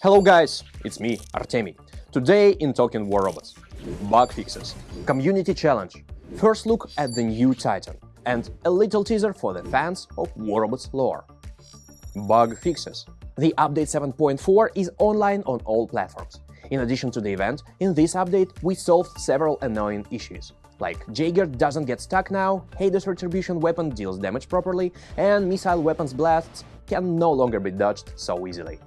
Hello guys, it's me, Artemi. Today in Talking War Robots. Bug fixes, community challenge, first look at the new Titan, and a little teaser for the fans of War Robots lore. Bug fixes. The update 7.4 is online on all platforms. In addition to the event, in this update we solved several annoying issues, like Jaeger doesn't get stuck now, Hades Retribution weapon deals damage properly, and missile weapons blasts can no longer be dodged so easily.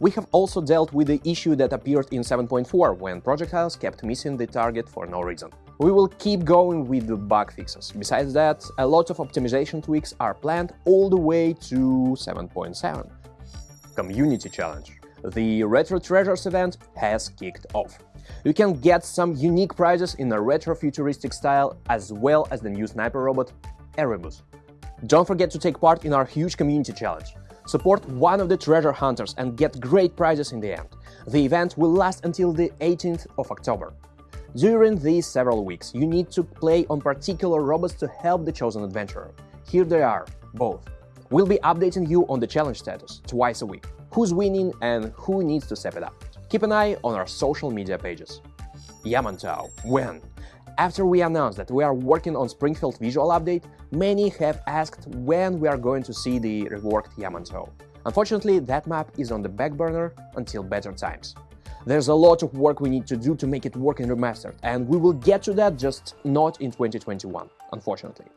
We have also dealt with the issue that appeared in 7.4, when projectiles kept missing the target for no reason. We will keep going with the bug fixes. Besides that, a lot of optimization tweaks are planned all the way to 7.7. Community Challenge The Retro Treasures event has kicked off. You can get some unique prizes in a retro-futuristic style, as well as the new sniper robot, Erebus. Don't forget to take part in our huge community challenge. Support one of the treasure hunters and get great prizes in the end. The event will last until the 18th of October. During these several weeks, you need to play on particular robots to help the chosen adventurer. Here they are, both. We'll be updating you on the challenge status twice a week, who's winning and who needs to step it up. Keep an eye on our social media pages. Yamantau, when? After we announced that we are working on Springfield visual update, many have asked when we are going to see the reworked Yamantau. Unfortunately, that map is on the back burner until better times. There's a lot of work we need to do to make it work in remastered, and we will get to that just not in 2021, unfortunately.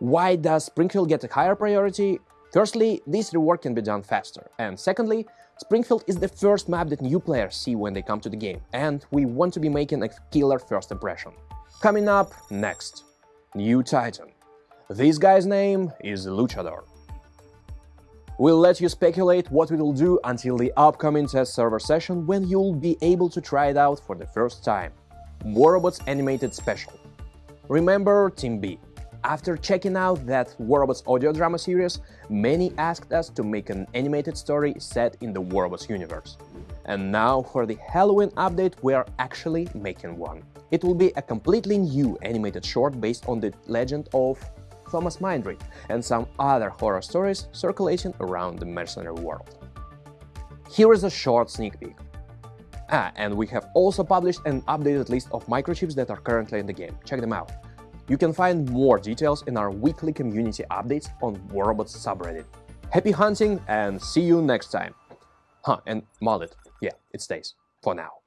Why does Springfield get a higher priority? Firstly, this rework can be done faster, and secondly, Springfield is the first map that new players see when they come to the game, and we want to be making a killer first impression. Coming up next, New Titan. This guy's name is Luchador. We'll let you speculate what we will do until the upcoming test server session when you'll be able to try it out for the first time. War Robots Animated Special. Remember Team B. After checking out that War Robots audio drama series, many asked us to make an animated story set in the War Robots universe. And now for the Halloween update we are actually making one. It will be a completely new animated short based on the legend of Thomas Mindry and some other horror stories circulating around the mercenary world. Here is a short sneak peek. Ah, and we have also published an updated list of microchips that are currently in the game. Check them out. You can find more details in our weekly community updates on War Robots subreddit. Happy hunting and see you next time! Huh, and mullet. Yeah, it stays. For now.